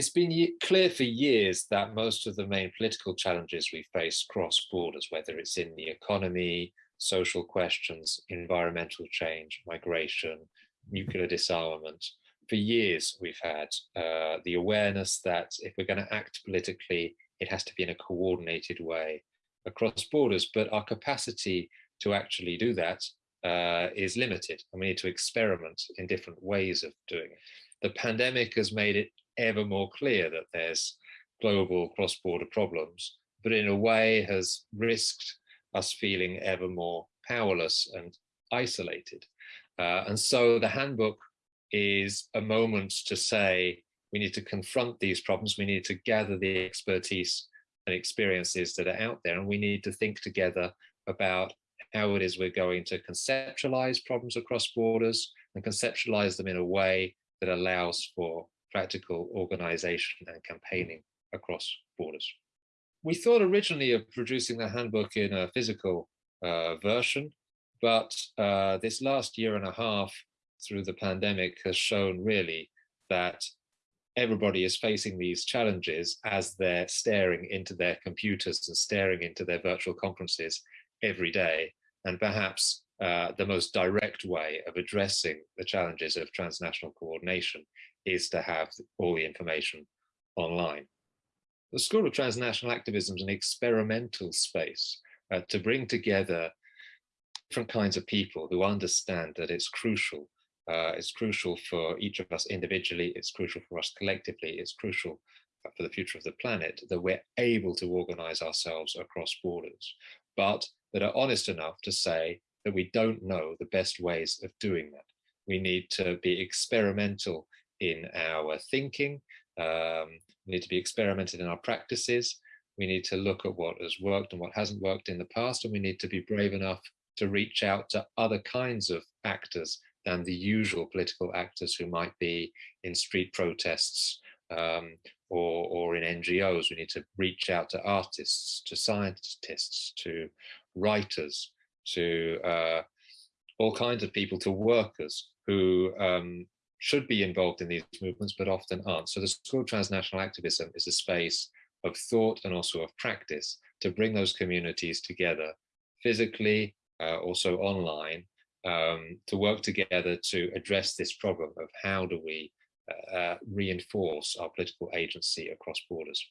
It's been clear for years that most of the main political challenges we face cross borders, whether it's in the economy, social questions, environmental change, migration, nuclear disarmament. For years, we've had uh, the awareness that if we're going to act politically, it has to be in a coordinated way across borders, but our capacity to actually do that uh, is limited and we need to experiment in different ways of doing it. The pandemic has made it ever more clear that there's global cross-border problems, but in a way has risked us feeling ever more powerless and isolated. Uh, and so the handbook is a moment to say, we need to confront these problems, we need to gather the expertise and experiences that are out there, and we need to think together about how it is we're going to conceptualize problems across borders and conceptualize them in a way that allows for practical organization and campaigning across borders. We thought originally of producing the handbook in a physical uh, version, but uh, this last year and a half through the pandemic has shown really that everybody is facing these challenges as they're staring into their computers and staring into their virtual conferences every day. And perhaps uh, the most direct way of addressing the challenges of transnational coordination is to have all the information online. The School of Transnational Activism is an experimental space uh, to bring together different kinds of people who understand that it's crucial. Uh, it's crucial for each of us individually, it's crucial for us collectively, it's crucial for the future of the planet that we're able to organize ourselves across borders, but that are honest enough to say that we don't know the best ways of doing that. We need to be experimental in our thinking. Um, we need to be experimented in our practices. We need to look at what has worked and what hasn't worked in the past, and we need to be brave enough to reach out to other kinds of actors than the usual political actors who might be in street protests um, or, or in NGOs. We need to reach out to artists, to scientists, to writers, to uh, all kinds of people, to workers who um, should be involved in these movements, but often aren't. So the School of Transnational Activism is a space of thought and also of practice to bring those communities together physically, uh, also online, um, to work together to address this problem of how do we uh, reinforce our political agency across borders.